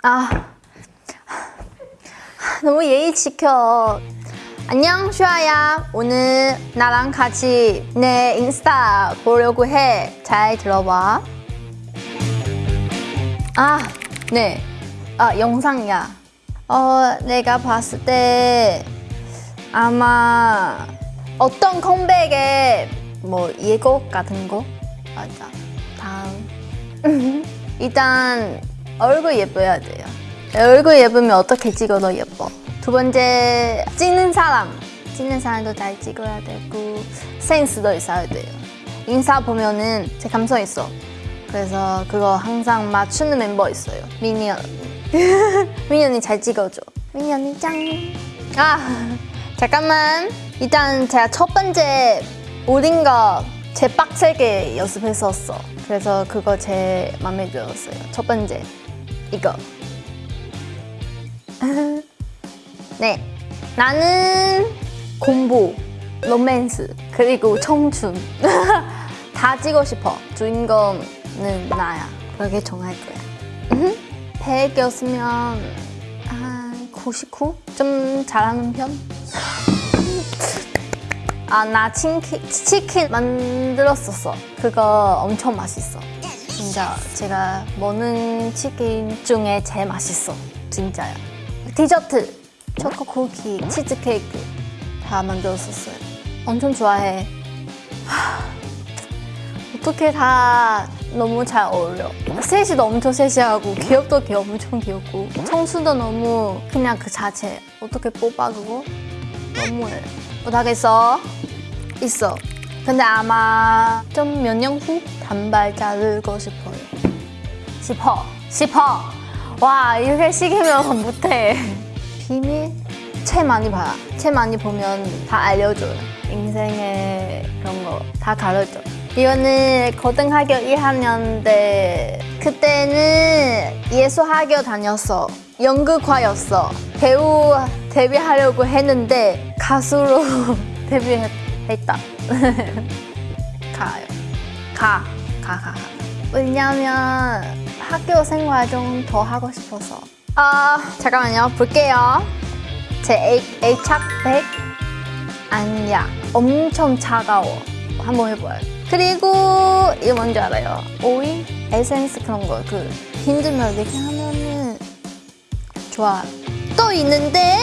아 너무 예의 지켜. 안녕 슈아야. 오늘 나랑 같이 내 인스타 보려고 해. 잘 들어봐. 아, 네. 아, 영상이야. 어, 내가 봤을 때 아마 어떤 컴백에 뭐 예고 같은 거? 맞아. 다음. 일단 얼굴 예뻐야 돼요. 얼굴 예쁘면 어떻게 찍어도 예뻐. 두 번째 찍는 사람. 찍는 사람도 잘 찍어야 되고 센스도 있어야 돼요. 인사 보면은 제 감성 있어. 그래서 그거 항상 맞추는 멤버 있어요. 미니 언니. 미니 언니 잘 찍어줘. 미니 언니 짱. 아 잠깐만. 일단 제가 첫 번째 모든 거 제 빡세게 연습했었어. 그래서 그거 제 마음에 들었어요. 첫 번째 이거. 네. 나는 공부, 로맨스, 그리고 청춘. 다 찍고 싶어. 주인공은 나야. 그렇게 정할 거야. 100이었으면 한 99? 좀 잘하는 편? 아, 나 치킨, 치킨 만들었었어. 그거 엄청 맛있어. 진짜 제가 먹는 치킨 중에 제일 맛있어. 진짜요. 디저트, 초코 쿠키, 치즈 케이크 다 만들었었어요. 엄청 좋아해. 하, 어떻게 다 너무 잘 어울려. 셋이도 엄청 셋이하고 귀엽도 귀여 엄청 귀엽고 청순도 너무 그냥 그 자체 어떻게 뽑아 그거 너무해. 못하겠어. 있어. 근데 아마 좀 몇 년 후 단발 자르고 싶어요. 싶어. 싶어. 와 이렇게 시키면 못해. 비밀? 책 많이 봐. 책 많이 보면 다 알려줘요. 인생의 그런 거 다 가르쳐. 이거는 고등학교 1학년 때 그때는 예술학교 다녔어. 연극과였어. 배우 데뷔하려고 했는데 가수로 데뷔했다. 가요. 가. 가, 가, 가. 왜냐면 학교 생활 좀 더 하고 싶어서. 아, 잠깐만요. 볼게요. 제 A, A착백 아니야. 엄청 차가워. 한번 해봐요. 그리고 이거 뭔지 알아요? 오일? 에센스 그런 거. 그 힘들면 이렇게 하면은 좋아. 또 있는데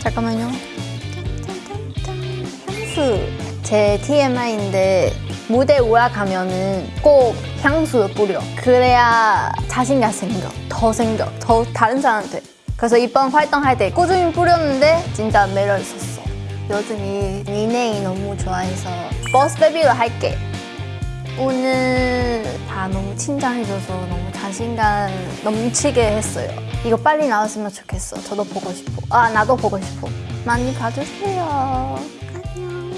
잠깐만요. 향수. 제 TMI인데 무대 올라가면은 꼭 향수를 뿌려. 그래야 자신감 생겨. 더 생겨. 더 다른 사람한테. 그래서 이번 활동할 때 꾸준히 뿌렸는데 진짜 매력 있었어. 여전히 니네이 너무 좋아해서 버스 베비로 할게. 오늘 다 너무 칭찬해줘서 너무 자신감 넘치게 했어요. 이거 빨리 나왔으면 좋겠어. 저도 보고 싶어. 아, 나도 보고 싶어. 많이 봐주세요. 안녕.